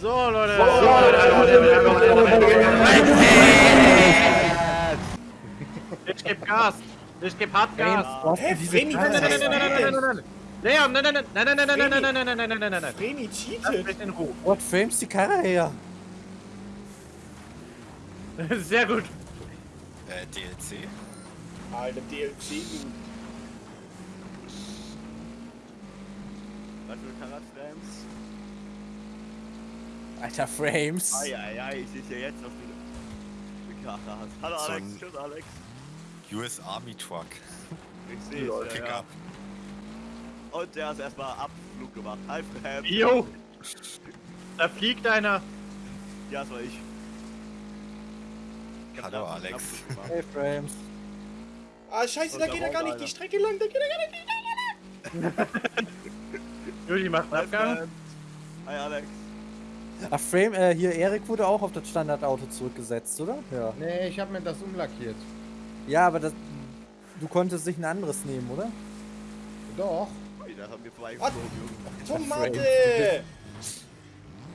So, Leute. Ich geb Gas. Ich geb hart Gas. Hä, Vreni, Nein, nein, nein, nein, nein, nein, nein, das? nein, nein. Leon, nein, nein, nein, nein, nein, nein, nein, nein, nein, nein, nein, nein, nein, nein, nein, nein. Vreni Lass cheatet. mich in Ruhe. What frames die Karre her? Sehr gut. Äh, DLC? Alter, DLC, du. Was für Karatframes? Alter, Frames. Eieiei, ich sehe ja jetzt, du für Karre hast. Hallo So Alex, tschüss Alex. US Army Truck. Ich sehe es, ja, ja. Und der hat erstmal Abflug gemacht. Hi Fram. Jo. Da fliegt einer. Ja, das war ich. Ich Hallo, Alex. Hey, Frames. Ah, scheiße, da da geht er gar nicht einer. die Strecke lang, da geht er gar nicht die Juli macht einen Abgang. Hi Alex. Ach, Frame, äh, hier, Erik wurde auch auf das Standardauto zurückgesetzt, oder? Ja. Nee, ich habe mir das umlackiert. Ja, aber das, du konntest dich ein anderes nehmen, oder? Doch. Da haben wir vorbeigeflogen. Tomate!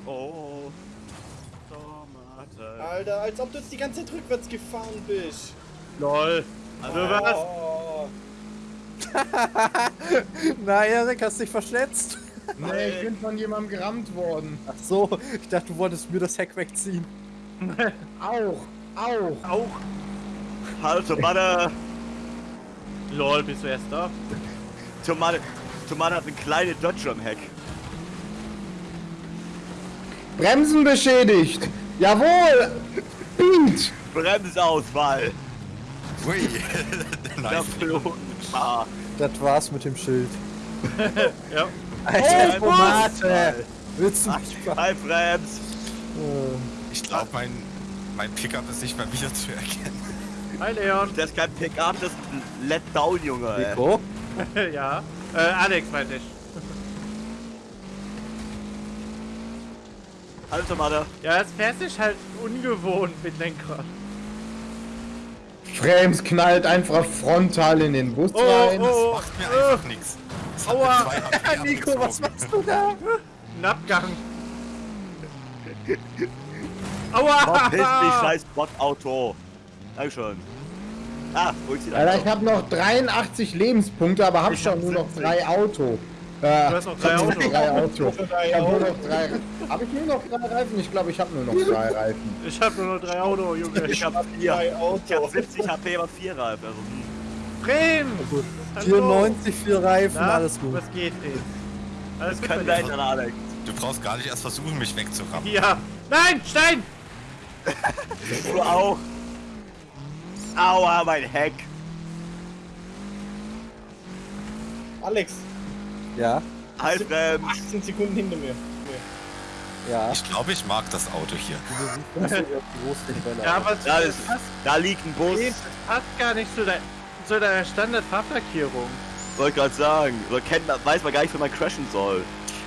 Oh. Tomate. Alter, als ob du jetzt die ganze Zeit rückwärts gefahren bist. Lol. Also was? Oh. Na, Erik, hast dich verschätzt. Nee, ich bin von jemandem gerammt worden. Ach so, ich dachte, du wolltest mir das Heck wegziehen. Auch. Auch. Auch. Hallo Tomate. Lol, bist du erst da? Tomate. Tomate hat eine kleine Dodge am Heck. Bremsen beschädigt. Jawohl. Beat. Bremsausfall. Ui. Da nice. Ah, Das war's mit dem Schild. Ja. Alter, Oh, Tomate! Willst du mich Hi Brems. Äh, Ich glaube, mein, mein Pickup ist nicht mehr wieder zu erkennen. Hi Leon. Das ist kein Pickup, das ist ein Let Down, Junge. ey. Nico? ja. Äh, Alex meinte ich. Hallo Tomate. Ja, es fährt sich halt ungewohnt mit Lenkrad. Frames knallt einfach frontal in den Bus Oh, rein. oh, Macht mir einfach nichts. Aua. Nico, was machst du da? Ein Abgang. Aua! Verpiss dich, scheiß Bot-Auto. Dankeschön. Ah, die Alter, ich habe noch 83 Lebenspunkte, aber hab Ich schon hab nur noch 70. drei Auto. Äh, Du hast noch drei hab Auto. Ich hab nur Auto. noch drei. Hab ich nur noch drei Reifen? Ich glaube, ich habe nur noch drei Reifen. Ich hab nur noch drei Auto, Junge. Ich hab vier. Drei Ich hab Autos. 70 HP, aber vier Reifen. Also, hm. Bremen! Hallo. 94 für Reifen, Na, alles gut. Was geht, ey? Alles Kann sein, Alex. Du brauchst gar nicht erst versuchen, mich wegzurammen. Ja. Nein, Stein! Du auch. Aua, mein Heck. Alex, Ja, Hi, Brems. 18 Sekunden hinter mir. ja. Ich glaube, ich mag das Auto hier. Ja, aber Da, ist, passt, da liegt ein Bus. es passt gar nicht zu, dein, zu deiner Standard-Fahrplackierung. Wollte gerade sagen. Oder kennt man, weiß man gar nicht, wie man crashen soll.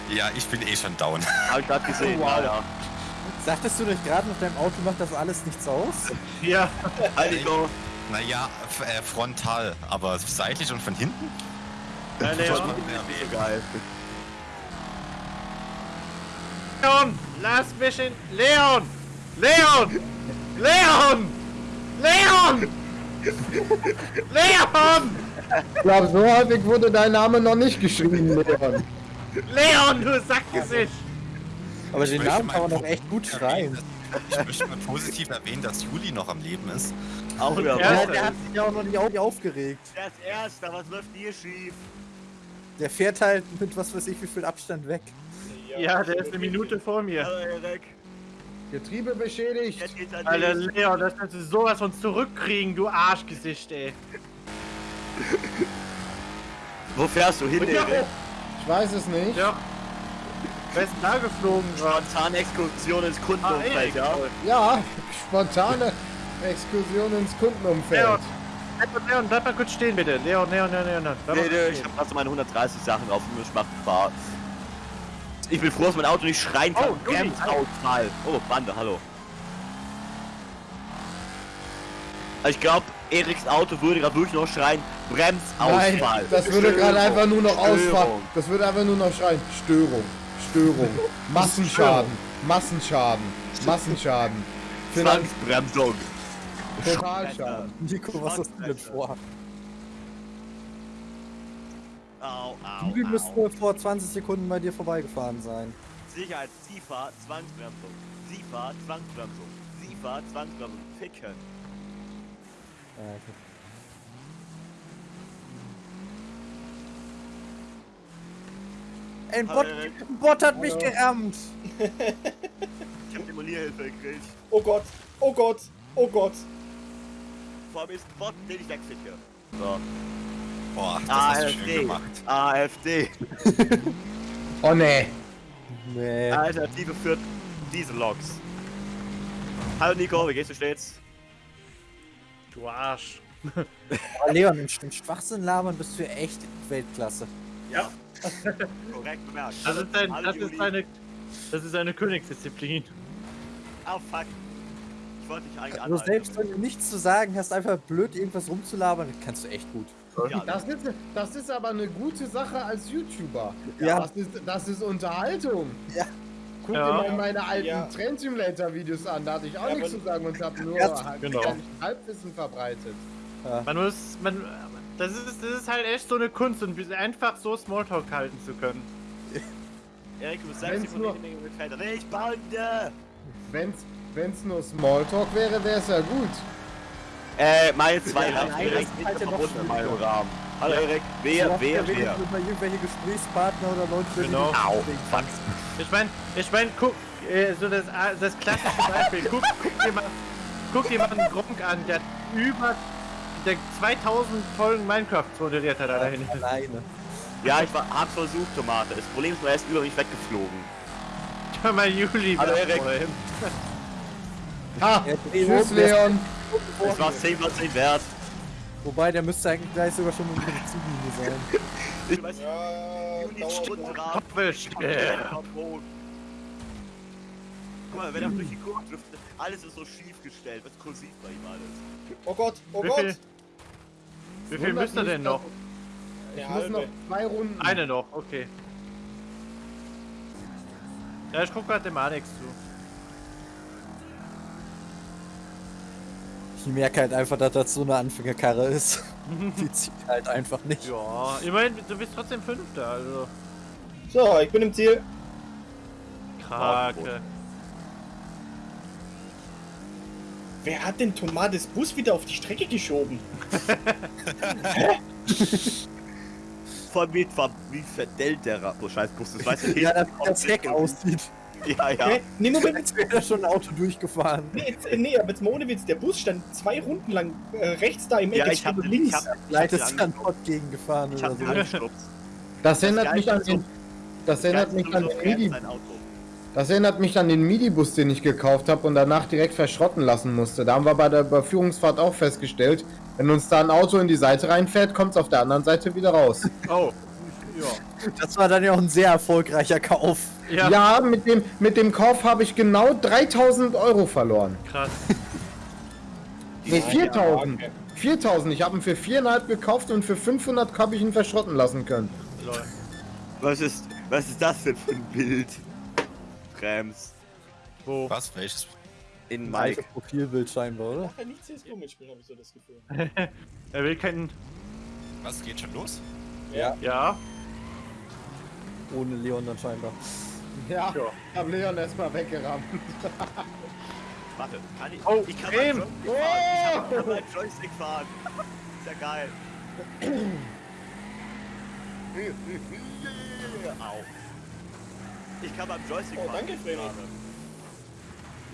Ja, ich bin eh schon down. Hab ich gerade gesehen, Oh, wow. Alter. Sagtest du nicht gerade, mit deinem Auto macht das alles nichts aus? Ja. Nico. Naja, äh, frontal, aber seitlich und von hinten? Ja, ist nicht so geil. Leon! Lass mich in... Leon! Leon! Leon! Leon! Leon! Ich glaube, so häufig wurde dein Name noch nicht geschrieben, Leon. Leon, du Sackgesicht! Aber den Namen kann man doch echt gut dass- Ich möchte mal positiv erwähnen, dass Juli noch am Leben ist. Auch wieder Ja, Ja, was. der hat sich ja auch noch nicht au- aufgeregt. Der ist Erster, was läuft hier schief? Der fährt halt mit was weiß ich wie viel Abstand weg. Ja, der ist eine Minute vor mir. Hallo, Erik. Getriebe beschädigt. Alter. Leon, das kannst du sowas von zurückkriegen, du Arschgesicht, ey. Wo fährst du hin, Erik? Ich weiß es nicht. Ja. Denn da geflogen gerade? Spontane Exkursion ins Ah, Kundenumfeld, Erik. ja? Ja, spontane Exkursion ins Kundenumfeld. Leon, Leon, Leon, bleib mal kurz stehen, bitte. Leon, Leon, Leon, Leon. Mal Nee, nee, ich hab grad so meine 130 Sachen drauf und ich mach Fahrt. Ich bin froh, dass mein Auto nicht schreien kann. Oh, Juli, Bremsausfall. Oh, Bande, hallo. Ich glaube, Eriks Auto würde gerade wirklich noch schreien, Bremsausfall. Nein, das würde gerade einfach nur noch. Störung. Das würde einfach nur noch schreien. Störung. Störung. Massenschaden. Massenschaden. Massenschaden. Finanz Zwangsbremsung. Totalschaden. Nico, was hast du denn vor? Au, au, Die müsste au. vor 20 Sekunden bei dir vorbeigefahren sein. Sicherheit, SIFA, Zwangsbremsung. SIFA, Zwangsbremsung. SIFA, Zwangsbremsung. Ficken. Ja, okay. Ein Bot, ein Bot hat mich Hallo. gerammt. Ich hab Demolierhilfe gekriegt. Oh Gott, oh Gott, oh Gott. Vor mir ist ein Bot, den ich wegficke. So. Boah, das Ah, hast du schön AfD. gemacht. AfD. Oh nee. Nee. Alternative für Dieselloks. Hallo Nico, wie geht's dir stets? Du Arsch. Aber Leon, im im Schwachsinn labern bist du echt Weltklasse. Korrekt bemerkt. Das ist, ein, das ist eine, das ist eine Königsdisziplin. Oh fuck. Ich wollte dich eigentlich Also anhalten. selbst wenn du nichts zu sagen hast, einfach blöd irgendwas rumzulabern, kannst du echt gut. Ja, Das ist, das ist aber eine gute Sache als YouTuber. Ja. Das ist, das ist Unterhaltung. Ja. Guck Ja. dir mal meine alten Ja. Train Simulator Videos an, da hatte ich auch Ja, nichts zu sagen und habe nur Ja, halt genau. Halbwissen verbreitet. Man muss, man, das ist, das ist halt echt so eine Kunst und einfach so Smalltalk halten zu können. Erik, du Wenn's selbst nur- Bande! Wenn's, wenn's nur Smalltalk wäre, wäre es ja gut. Äh, meine zwei Ja, das direkt ja noch verbunden in meinem. Rahmen. Hallo Erik, wer, wer, wer? wird Über irgendwelche Gesprächspartner oder Leute, Genau. Au, fuck. Ich mein, ich mein, guck, äh, so das, ah, das klassische Beispiel. Guck, guck dir mal, guck dir mal einen Gronk an, der über der 2000 Folgen Minecraft moderiert hat, da dahin. kannst. Alleine. Ja, ich war, hab's versucht, Tomate. Das Problem ist nur, er ist über mich weggeflogen. Schau mal Juli. Hallo, Erik. Ja, Tschüss, Leon! Es war 10 von 10 wert. Wobei, der müsste eigentlich gleich sogar schon unter der Ziellinie sein. Ich weiß Ja. Stundenrahmen. Erwischt. Äh. Guck mal, wenn er durch die Kurve driftet, alles ist so schief gestellt. Was kursiv bei ihm alles. Oh Gott, oh Wie Gott. viel, wie viel müsst ihr denn noch? Ich Ja, muss noch zwei Runden. Eine noch, okay. Ja, ich guck grad dem Alex zu. Ich merke halt einfach, dass das so eine Anfängerkarre ist. Die zieht halt einfach nicht. Ja, immerhin, du bist trotzdem Fünfter, also. So, ich bin im Ziel. Krake. Wer hat denn Tomates Bus wieder auf die Strecke geschoben? Von mir war wie verdellt der Ra- Oh, scheiß Bus, das weiß ich Ja, dass das Heck aussieht. Ja, ja. Hä? Nee, Moment, Als wäre da schon ein Auto durchgefahren. nee, jetzt, äh, nee, aber jetzt mal ohne Witz, der Bus stand zwei Runden lang äh, rechts da im Eck, Ja, jetzt ich hab steht er den, ich links. hab, ich hab Vielleicht ist dann ange- dort gegengefahren ich oder so. Das erinnert Das mich an den, das erinnert mich an den Midi, das erinnert mich an den Midi-Bus, den ich gekauft habe und danach direkt verschrotten lassen musste. Da haben wir bei der Überführungsfahrt auch festgestellt, wenn uns da ein Auto in die Seite reinfährt, kommt es auf der anderen Seite wieder raus. Oh. Ja. Das war dann ja auch ein sehr erfolgreicher Kauf. Ja, Ja, mit dem, mit dem Kauf habe ich genau 3000 Euro verloren. krass. Nee, Ja, 4000. ja, okay. 4000. Ich habe ihn für 4,5 gekauft und für 500 habe ich ihn verschrotten lassen können. Lol. Was ist, was ist das denn für ein Bild? Krems. Wo? Was? Welches? In Ein Mike. Profilbild scheinbar, oder? Ach, nicht CSGO mitspielen, habe ich so das Gefühl. Er will keinen. Was? Geht schon los? Ja. Ohne Leon dann scheinbar. Ja, Ja. ich habe Leon erstmal weggerammt. Warte, kann ich. Oh, ich kann Creme. meinen Joystick fahren. Ich hab- kann meinen Joystick fahren. Ist ja geil. Au. Ich kann beim Joystick Oh, fahren. danke, Fremi.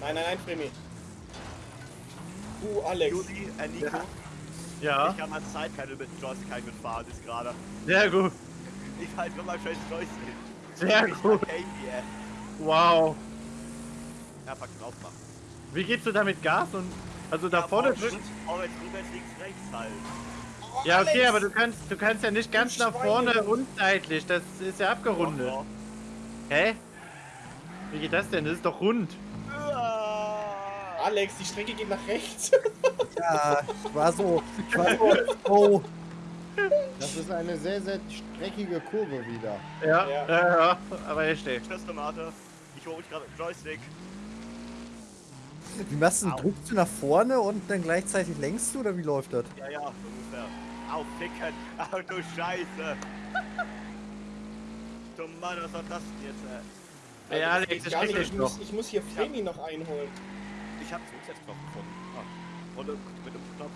Nein, nein, nein, Fremi. Du, Alex. Juli, äh, Nico, Ja. ich kann Zeit keine mit Joystick mitfahren, ist gerade. Sehr gut. Ich halte nur mein scheiß Joystick. Sehr Ich gut. Wow. Ja, pack den aufmachen. Wie gehst du damit Gas und. Also da vorne links, rechts halt. Ja, okay, Alex! aber du kannst, du kannst ja nicht ganz nach vorne und seitlich. Das ist ja abgerundet. Doch, Hä? Wie geht das denn? Das ist doch rund. doch. Alex, die Strecke geht nach rechts. Ja, ich war so. Ich war so. Oh. Das ist eine sehr, sehr streckige Kurve wieder. Ja, Ja. ja, ja. Aber ich stehe. Tschüss, Tomate. Ich Flo, ich gerade mit dem Joystick. Wie machst du Au. Drückst du nach vorne und dann gleichzeitig lenkst du oder wie läuft das? Ja, ja, ungefähr. Au, ficken. Au, du Scheiße. du Mann, was war das denn jetzt, ey? Ey, Das Alex, das nicht. Ich muss, ich muss hier Flammy noch einholen. Ich hab Zurücksetzknopf gefunden. Ah. Und mit dem Knopf.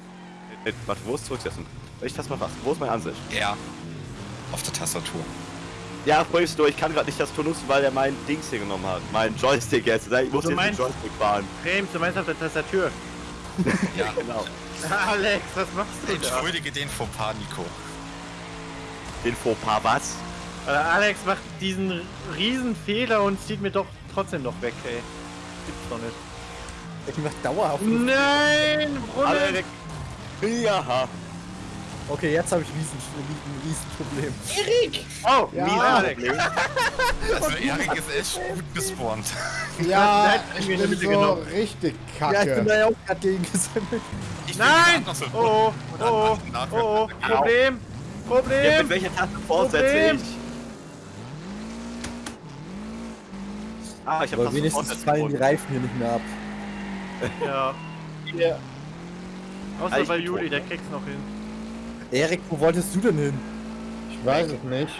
Mit, warte, wo ist Zurücksetzen? Ich das mal was, wo ist meine Ansicht? R. Auf der Tastatur. Ja, bringst du, ich kann gerade nicht das Tor nutzen, weil er mein Dings hier genommen hat. Mein Joystick jetzt. Ich muss Du jetzt den Joystick fahren. Frames, du meinst auf der Tastatur. Ja. Genau. Alex, was machst du da? Entschuldige den Fauxpas, Nico. Den Fauxpas, was? Äh, Alex macht diesen riesen Fehler und zieht mir doch trotzdem noch weg, ey. Gibt's doch nicht. Ich mach dauerhaft. Nein, Brunnen! weg. Ja. Okay, jetzt habe ich riesen, riesen, riesen Problem. Erik! Oh, Ja. Alex. Also Erik ist echt gut gespawnt. Ja, ich bin so genommen. richtig Ja, ich bin kacke. da ja auch gerade gegen gesammelt. Ich Nein! so Oh, oh, oh, oh, nach- Problem, ja. Mit Problem. welcher Taste fortsetze Problem. ich? Ah, ich hab Aber fast wenigstens fallen die. Reifen hier nicht mehr ab. Ja, Hier. Außer ich bei Juli, der kriegt's noch hin. Erik, wo wolltest du denn hin? Ich weiß es nicht.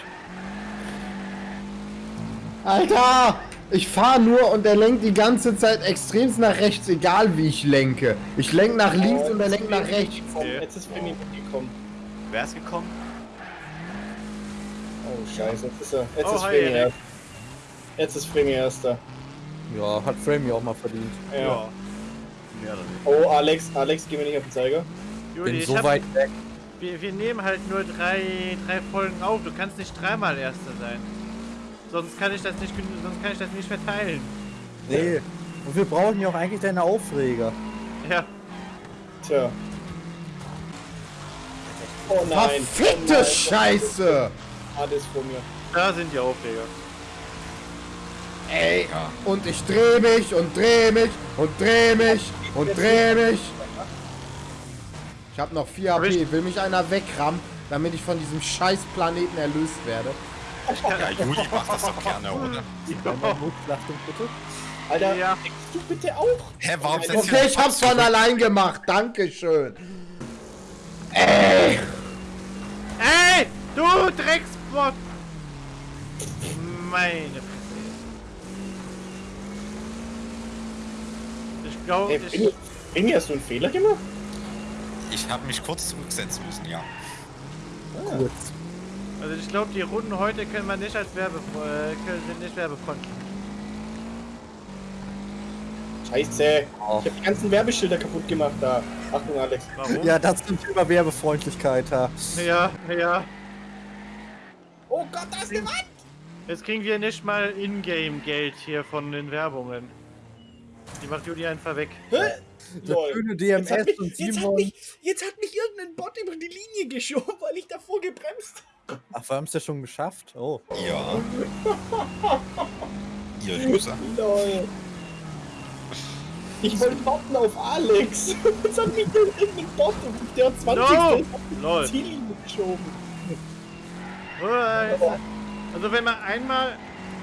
Alter! Ich fahre nur und er lenkt die ganze Zeit extremst nach rechts, egal wie ich lenke. Ich lenk nach links und er lenkt nach rechts. Okay. Jetzt ist Flammy mitgekommen. Wer ist gekommen? Oh, scheiße. Jetzt ist er. Jetzt Oh, ist hi, Flammy Erik. erst. Jetzt ist Flammy erster. Ja, hat Framey auch mal verdient. Ja. Ja, oder? Oh, Alex, Alex, geh mir nicht auf den Zeiger. Juli, Bin ich so hab, weit weg. wir, wir nehmen halt nur drei, drei Folgen auf. Du kannst nicht dreimal Erster sein. Sonst kann ich das nicht, sonst kann ich das nicht verteilen. Nee. Und wir brauchen ja auch eigentlich deine Aufreger. Ja, Tja. Oh nein. oh Verfickte nein. Scheiße! Alles vor mir. da sind die Aufreger. Ey! Und ich dreh mich und dreh mich und dreh mich und dreh mich. Ich hab noch 4 Aber ich- HP. Will mich einer wegrammen, damit ich von diesem scheiß Planeten erlöst werde? Ja, Juli macht das doch gerne, oder? Bitte. Alter, Ja. du bitte auch. Hä, warum Nein, setzt Okay, ich hab's von allein gemacht. Dankeschön. Ey! Ey, du Drecksbot! Meine Ich glaube, Ey, ich, Flammy, Flammy, hast du einen Fehler gemacht? Ich habe mich kurz zurücksetzen müssen, ja. Kurz. also ich glaube, die Runden heute können wir nicht als Werbe, äh, können, sind nicht werbefreundlich. Scheiße. Oh. Ich hab die ganzen Werbeschilder kaputt gemacht da. Achtung, Alex. Warum? Ja, das zum Thema Werbefreundlichkeit, ha. ja, ja. Oh Gott, da ist eine Wand! Jetzt kriegen wir nicht mal Ingame-Geld hier von den Werbungen. Die macht Juli einfach weg. Hä? Der schöne Jetzt hat, DMS mich, und jetzt, hat Simon. mich, jetzt hat mich irgendein Bot über die Linie geschoben, weil ich davor gebremst Ach, wir haben es ja schon geschafft. Oh. Ja. Ihr Loser. Lol. Ich wollte warten auf Alex. Jetzt hat mich irgendein Bot auf der 20. No! auf Lol. die Ziellinie geschoben. Also wenn man einmal,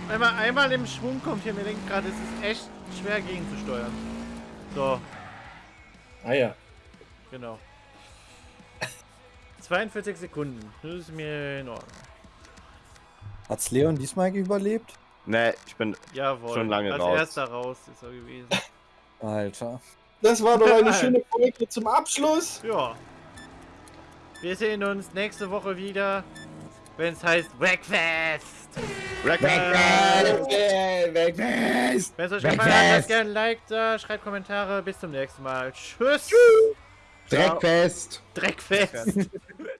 wenn man einmal im Schwung kommt hier, mir denkt gerade, es ist echt schwer gegenzusteuern. So, Ah ja. genau. 42 Sekunden. Das ist mir in Ordnung. Hat's Leon diesmal überlebt? Nee, ich bin. Jawohl. Schon lange Als raus. erster raus ist er gewesen. Alter. Das war doch eine schöne Folge zum Abschluss. Ja. Wir sehen uns nächste Woche wieder, wenn es heißt Breakfast. Äh, weg. Wenn es euch gefallen hat, lasst gerne ein Like da, schreibt Kommentare. Bis zum nächsten Mal. Tschüss. Dreckfest! Dreckfest.